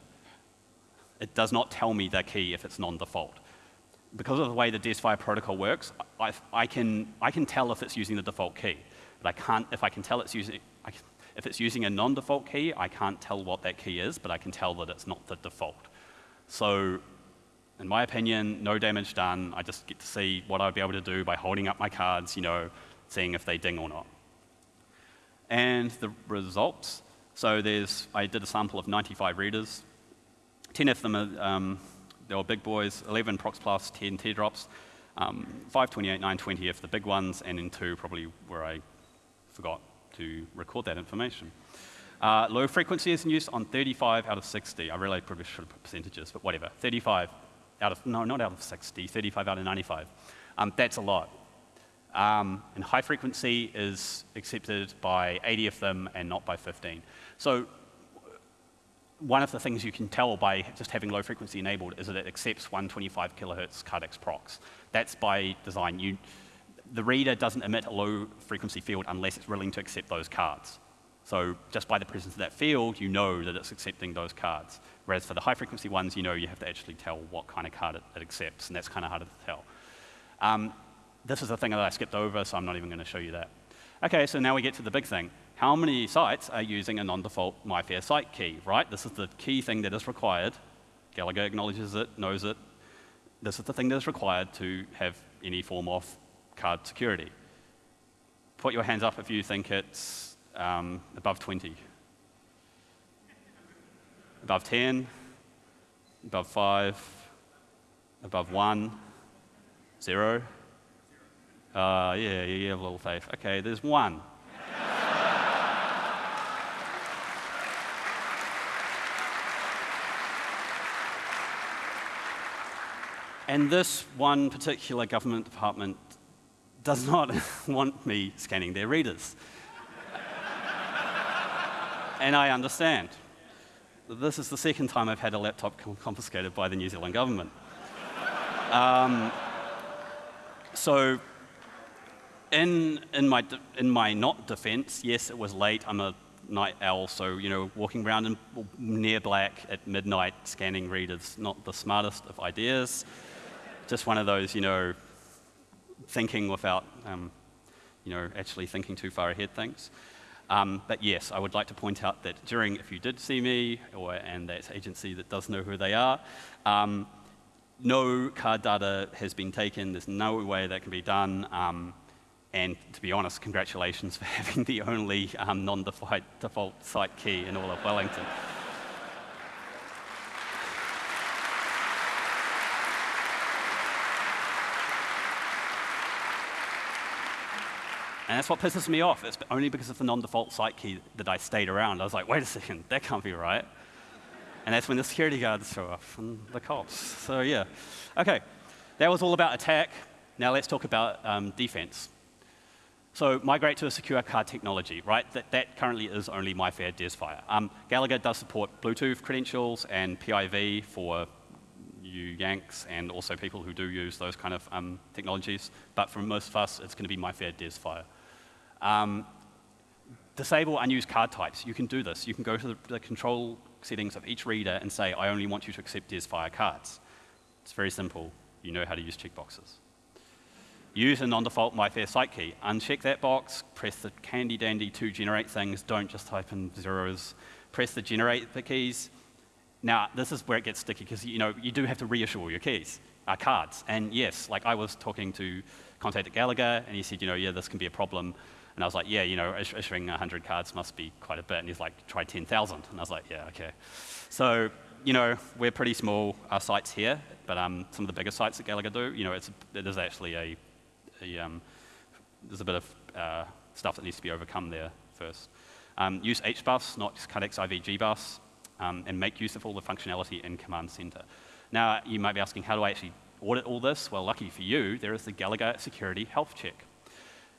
It does not tell me the key if it's non-default. Because of the way the DesFire protocol works, I, I, can, I can tell if it's using the default key. But I can't, if I can tell it's using, can, if it's using a non-default key, I can't tell what that key is, but I can tell that it's not the default. So in my opinion, no damage done. I just get to see what I'd be able to do by holding up my cards, you know, seeing if they ding or not. And the results, so there's, I did a sample of 95 readers. 10 of them are, um, they were big boys, 11 Prox Plus, 10 teardrops, um, 528, 920 of the big ones, and then two probably where I forgot to record that information. Uh, low frequency is in use on 35 out of 60. I really probably should put percentages, but whatever. 35 out of, no, not out of 60, 35 out of 95. Um, that's a lot. Um, and high frequency is accepted by 80 of them and not by 15. So one of the things you can tell by just having low frequency enabled is that it accepts 125 kilohertz Cardex procs. That's by design. You, the reader doesn't emit a low frequency field unless it's willing to accept those cards. So just by the presence of that field, you know that it's accepting those cards. Whereas for the high frequency ones, you know you have to actually tell what kind of card it, it accepts, and that's kind of harder to tell. Um, this is the thing that I skipped over, so I'm not even going to show you that. Okay, so now we get to the big thing. How many sites are using a non-default MIFARE site key, right? This is the key thing that is required. Gallagher acknowledges it, knows it. This is the thing that is required to have any form of card security. Put your hands up if you think it's um, above 20. Above 10, above 5, above 1, 0. Uh, yeah, you have a little faith. Okay, there's 1. and this one particular government department does not <laughs> want me scanning their readers. and I understand this is the second time I've had a laptop confiscated by the New Zealand government. um, so in, in, my, in my not defense, yes, it was late. I'm a night owl, so you know, walking around in near black at midnight scanning readers, not the smartest of ideas. Just one of those, you know, thinking without, um, you know, actually thinking too far ahead things. Um, but yes, I would like to point out that during, if you did see me, or, and that agency that does know who they are, um, no card data has been taken. There's no way that can be done. Um, and to be honest, congratulations <laughs> for having the only um, non-default site key in all of Wellington. And that's what pisses me off. It's only because of the non-default site key that I stayed around. I was like, wait a second, that can't be right. And that's when the security guards show up and the cops. So yeah. Okay, that was all about attack. Now let's talk about um, defense. So migrate to a secure card technology, right? That, that currently is only MIFARE DesFire. Um, Gallagher does support Bluetooth credentials and PIV for you Yanks and also people who do use those kind of um, technologies. But for most of us, it's going to be MIFARE DesFire. Um, disable unused card types. You can do this. You can go to the, the control settings of each reader and say, I only want you to accept DesFire cards. It's very simple. You know how to use checkboxes. Use a non-default MyFair site key. Uncheck that box, press the candy dandy to generate things. Don't just type in zeros. Press the generate the keys. Now, this is where it gets sticky because you know you do have to reissue your keys, uh, cards. And yes, like I was talking to contact at Gallagher, and he said, you know, yeah, this can be a problem. And I was like, yeah, you know, issuing 100 cards must be quite a bit. And he's like, try 10,000. And I was like, yeah, okay. So, you know, we're pretty small our sites here, but um, some of the bigger sites that Gallagher do, you know, it's, it is actually a, a um, there's a bit of uh, stuff that needs to be overcome there first. Um, use HBus, not just Cadex IVG bus, um, and make use of all the functionality in Command Center. Now, you might be asking, how do I actually audit all this? Well, lucky for you, there is the Gallagher Security Health Check.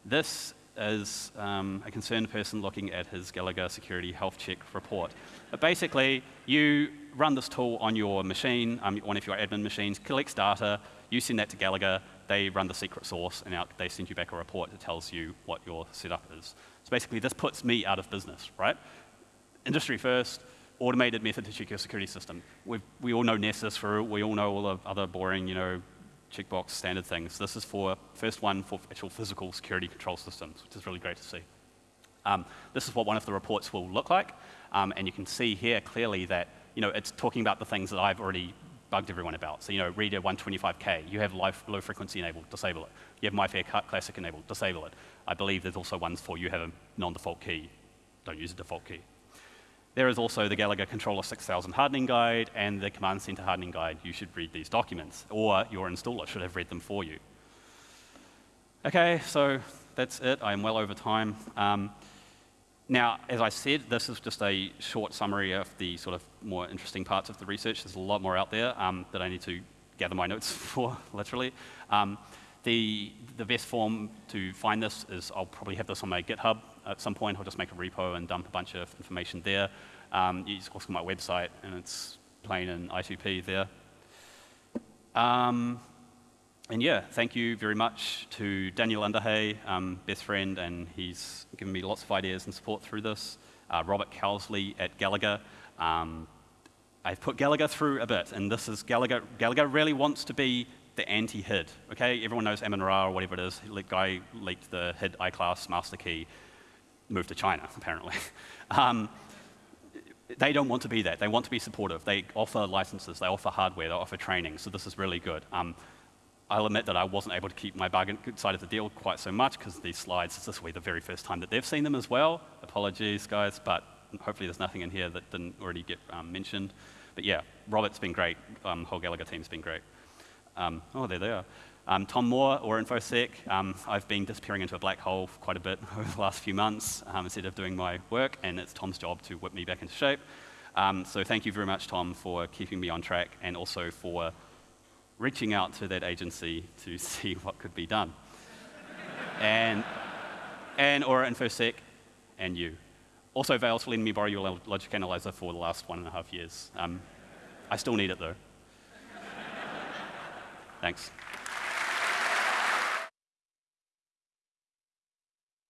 This is um, a concerned person looking at his Gallagher Security Health Check report. But basically, you run this tool on your machine, um, one of your admin machines, collects data, you send that to Gallagher, they run the secret source, and out, they send you back a report that tells you what your setup is. So basically, this puts me out of business, right? Industry first, automated method to check your security system. We've, we all know Nessus, for, we all know all the other boring, you know, checkbox standard things. This is for, first one, for actual physical security control systems, which is really great to see. Um, this is what one of the reports will look like, um, and you can see here clearly that, you know, it's talking about the things that I've already bugged everyone about. So, you know, reader 125K, you have low frequency enabled, disable it. You have MyFair Classic enabled, disable it. I believe there's also ones for you have a non-default key, don't use a default key. There is also the Gallagher Controller 6000 hardening guide and the Command Center hardening guide. You should read these documents, or your installer should have read them for you. Okay, so that's it. I am well over time. Um, now, as I said, this is just a short summary of the sort of more interesting parts of the research. There's a lot more out there um, that I need to gather my notes <laughs> for, literally. Um, the, the best form to find this is I'll probably have this on my GitHub at some point. I'll just make a repo and dump a bunch of information there. Um, you just go to my website, and it's plain in I2P there. Um, and yeah, thank you very much to Daniel Underhay, um, best friend, and he's given me lots of ideas and support through this. Uh, Robert Cowsley at Gallagher. Um, I've put Gallagher through a bit, and this is Gallagher. Gallagher really wants to be the anti-HID. Okay, everyone knows Amin Ra or whatever it is. The guy leaked the HID iClass master key, moved to China <laughs> apparently. um, they don't want to be that. They want to be supportive. They offer licenses, they offer hardware, they offer training. So this is really good. Um, I'll admit that I wasn't able to keep my bargain side of the deal quite so much because these slides, this will be the very first time that they've seen them as well. Apologies, guys, but hopefully there's nothing in here that didn't already get um, mentioned. But yeah, Robert's been great. Um, whole Gallagher team's been great. Um, oh, there they are. Um, Tom Moore, or InfoSec, um, I've been disappearing into a black hole quite a bit <laughs> over the last few months um, instead of doing my work, and it's Tom's job to whip me back into shape. Um, so thank you very much, Tom, for keeping me on track and also for reaching out to that agency to <laughs> see what could be done. and, and Aura InfoSec, and you. Also, Vales for letting me borrow your logic analyzer for the last one and a half years. Um, I still need it, though. <laughs> Thanks.